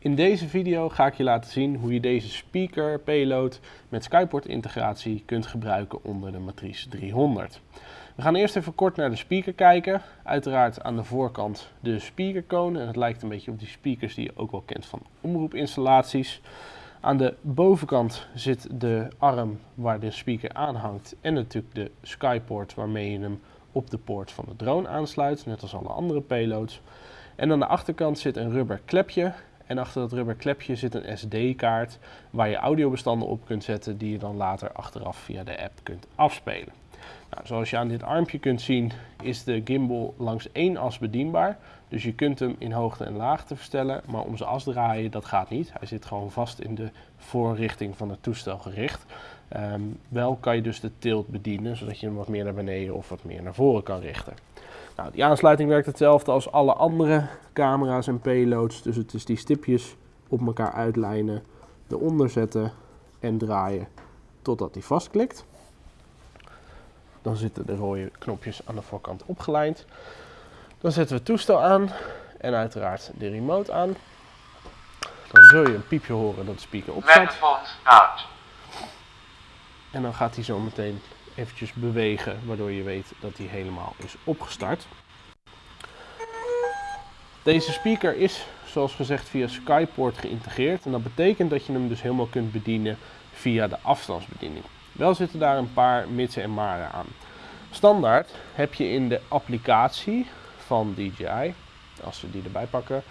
In deze video ga ik je laten zien hoe je deze speaker payload met Skyport integratie kunt gebruiken onder de Matrice 300. We gaan eerst even kort naar de speaker kijken. Uiteraard aan de voorkant de speakercone en het lijkt een beetje op die speakers die je ook wel kent van omroepinstallaties. Aan de bovenkant zit de arm waar de speaker aan hangt en natuurlijk de Skyport waarmee je hem op de poort van de drone aansluit, net als alle andere payloads. En aan de achterkant zit een rubber klepje en achter dat rubber klepje zit een SD-kaart waar je audiobestanden op kunt zetten die je dan later achteraf via de app kunt afspelen. Nou, zoals je aan dit armpje kunt zien is de gimbal langs één as bedienbaar. Dus je kunt hem in hoogte en laagte verstellen, maar om zijn as draaien dat gaat niet. Hij zit gewoon vast in de voorrichting van het toestel gericht. Ehm, wel kan je dus de tilt bedienen, zodat je hem wat meer naar beneden of wat meer naar voren kan richten. Nou, die aansluiting werkt hetzelfde als alle andere camera's en payloads. Dus het is die stipjes op elkaar uitlijnen, eronder zetten en draaien totdat hij vastklikt. Dan zitten de rode knopjes aan de voorkant opgelijnd. Dan zetten we het toestel aan en uiteraard de remote aan. Dan zul je een piepje horen dat de speaker opstaat. En dan gaat hij zo meteen eventjes bewegen, waardoor je weet dat hij helemaal is opgestart. Deze speaker is, zoals gezegd, via Skyport geïntegreerd. En dat betekent dat je hem dus helemaal kunt bedienen via de afstandsbediening. Wel zitten daar een paar mitsen en maren aan. Standaard heb je in de applicatie van DJI, als we die erbij pakken,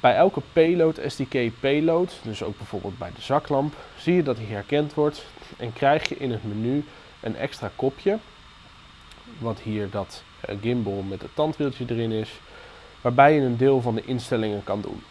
bij elke payload, SDK payload, dus ook bijvoorbeeld bij de zaklamp, zie je dat hij herkend wordt en krijg je in het menu een extra kopje, wat hier dat eh, gimbal met het tandwieltje erin is, waarbij je een deel van de instellingen kan doen.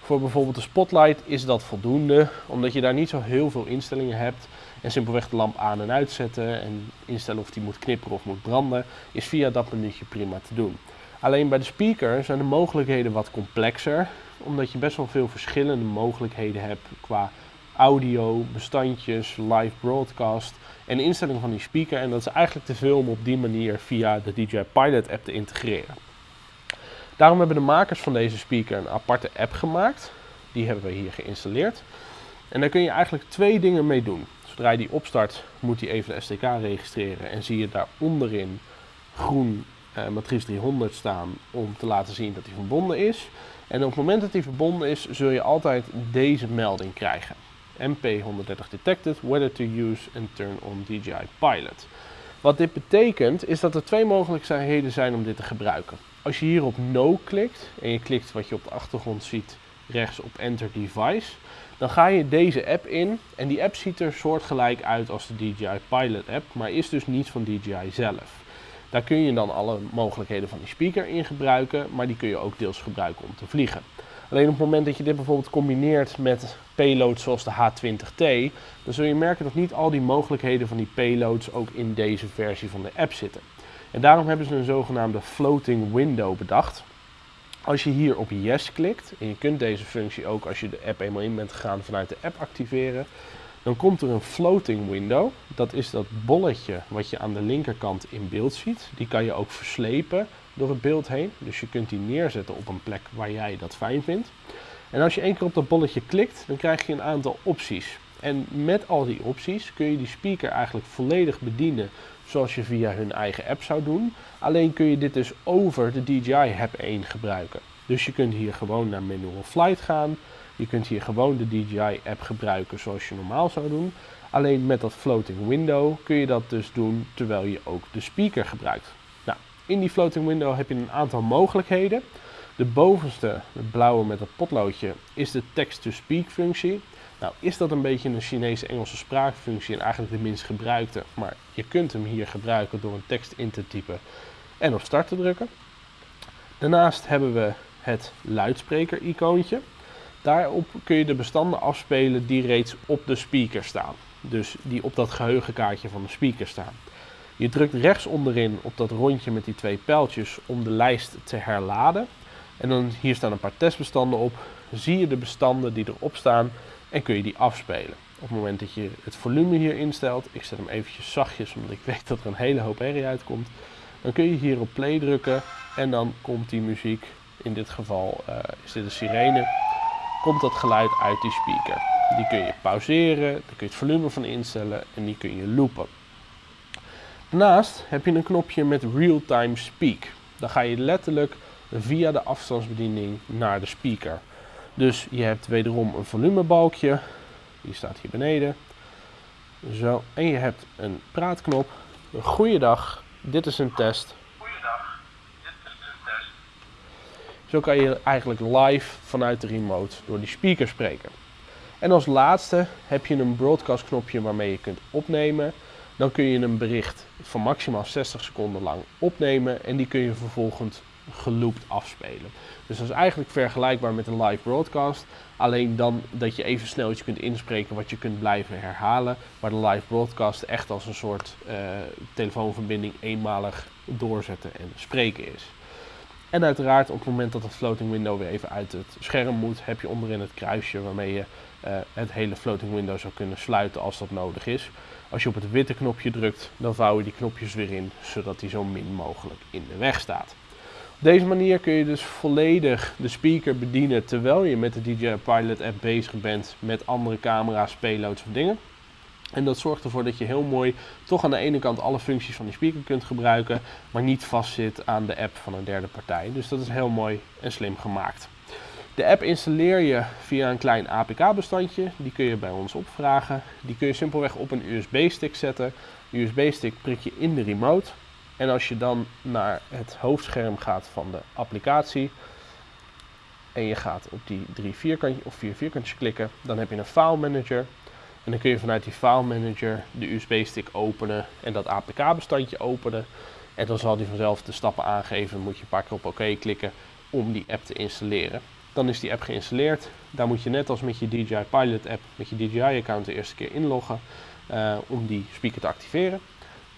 Voor bijvoorbeeld de spotlight is dat voldoende, omdat je daar niet zo heel veel instellingen hebt. En simpelweg de lamp aan en uitzetten en instellen of die moet knipperen of moet branden, is via dat menuutje prima te doen. Alleen bij de speaker zijn de mogelijkheden wat complexer, omdat je best wel veel verschillende mogelijkheden hebt qua audio, bestandjes, live broadcast en instelling van die speaker. En dat is eigenlijk te veel om op die manier via de DJI Pilot app te integreren. Daarom hebben de makers van deze speaker een aparte app gemaakt. Die hebben we hier geïnstalleerd. En daar kun je eigenlijk twee dingen mee doen. Zodra je die opstart, moet hij even de SDK registreren en zie je daar onderin groen Matrice 300 staan om te laten zien dat hij verbonden is. En op het moment dat hij verbonden is, zul je altijd deze melding krijgen. MP130 detected, whether to use and turn on DJI Pilot. Wat dit betekent is dat er twee mogelijkheden zijn om dit te gebruiken. Als je hier op No klikt en je klikt wat je op de achtergrond ziet rechts op Enter Device, dan ga je deze app in en die app ziet er soortgelijk uit als de DJI Pilot app, maar is dus niet van DJI zelf. Daar kun je dan alle mogelijkheden van die speaker in gebruiken, maar die kun je ook deels gebruiken om te vliegen. Alleen op het moment dat je dit bijvoorbeeld combineert met payloads zoals de H20T, dan zul je merken dat niet al die mogelijkheden van die payloads ook in deze versie van de app zitten. En daarom hebben ze een zogenaamde floating window bedacht. Als je hier op yes klikt, en je kunt deze functie ook als je de app eenmaal in bent gegaan vanuit de app activeren, dan komt er een floating window. Dat is dat bolletje wat je aan de linkerkant in beeld ziet. Die kan je ook verslepen door het beeld heen. Dus je kunt die neerzetten op een plek waar jij dat fijn vindt. En als je één keer op dat bolletje klikt, dan krijg je een aantal opties. En met al die opties kun je die speaker eigenlijk volledig bedienen zoals je via hun eigen app zou doen. Alleen kun je dit dus over de DJI App 1 gebruiken. Dus je kunt hier gewoon naar Manual Flight gaan. Je kunt hier gewoon de DJI app gebruiken zoals je normaal zou doen. Alleen met dat floating window kun je dat dus doen terwijl je ook de speaker gebruikt. Nou, in die floating window heb je een aantal mogelijkheden. De bovenste, het blauwe met het potloodje, is de text-to-speak functie. Nou, is dat een beetje een Chinese-Engelse spraakfunctie en eigenlijk de minst gebruikte, maar je kunt hem hier gebruiken door een tekst in te typen en op start te drukken. Daarnaast hebben we het luidspreker-icoontje. Daarop kun je de bestanden afspelen die reeds op de speaker staan. Dus die op dat geheugenkaartje van de speaker staan. Je drukt rechts onderin op dat rondje met die twee pijltjes om de lijst te herladen. En dan hier staan een paar testbestanden op. Zie je de bestanden die erop staan en kun je die afspelen. Op het moment dat je het volume hier instelt, ik zet hem eventjes zachtjes omdat ik weet dat er een hele hoop herrie uitkomt. Dan kun je hier op play drukken en dan komt die muziek, in dit geval uh, is dit een sirene, komt dat geluid uit die speaker. Die kun je pauzeren, daar kun je het volume van instellen en die kun je loopen. Daarnaast heb je een knopje met Real-Time Speak. Dan ga je letterlijk via de afstandsbediening naar de speaker. Dus je hebt wederom een volumebalkje, die staat hier beneden. Zo, en je hebt een praatknop. Goeiedag, dit is een test. Goeiedag, dit is de test. Zo kan je eigenlijk live vanuit de remote door die speaker spreken. En als laatste heb je een broadcast knopje waarmee je kunt opnemen. Dan kun je een bericht van maximaal 60 seconden lang opnemen en die kun je vervolgens geloopt afspelen. Dus dat is eigenlijk vergelijkbaar met een live broadcast. Alleen dan dat je even snel iets kunt inspreken wat je kunt blijven herhalen. Maar de live broadcast echt als een soort uh, telefoonverbinding eenmalig doorzetten en spreken is. En uiteraard op het moment dat het floating window weer even uit het scherm moet, heb je onderin het kruisje waarmee je uh, het hele floating window zou kunnen sluiten als dat nodig is. Als je op het witte knopje drukt, dan vouw je die knopjes weer in, zodat die zo min mogelijk in de weg staat. Op deze manier kun je dus volledig de speaker bedienen terwijl je met de DJI Pilot app bezig bent met andere camera's, payloads of dingen. En dat zorgt ervoor dat je heel mooi toch aan de ene kant alle functies van die speaker kunt gebruiken, maar niet vastzit aan de app van een derde partij. Dus dat is heel mooi en slim gemaakt. De app installeer je via een klein APK-bestandje. Die kun je bij ons opvragen. Die kun je simpelweg op een USB-stick zetten. De USB-stick prik je in de remote. En als je dan naar het hoofdscherm gaat van de applicatie en je gaat op die drie vierkantjes of vier vierkantjes klikken, dan heb je een file manager. En dan kun je vanuit die file manager de USB-stick openen en dat APK-bestandje openen. En dan zal die vanzelf de stappen aangeven. Moet je een paar keer op oké klikken om die app te installeren. Dan is die app geïnstalleerd. Daar moet je net als met je DJI Pilot app, met je DJI-account de eerste keer inloggen uh, om die speaker te activeren.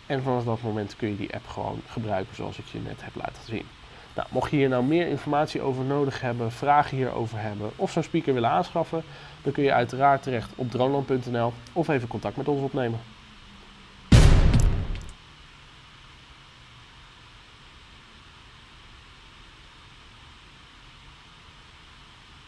En vanaf dat moment kun je die app gewoon gebruiken zoals ik je net heb laten zien. Nou, mocht je hier nou meer informatie over nodig hebben, vragen hierover hebben of zo'n speaker willen aanschaffen, dan kun je uiteraard terecht op droneland.nl of even contact met ons opnemen.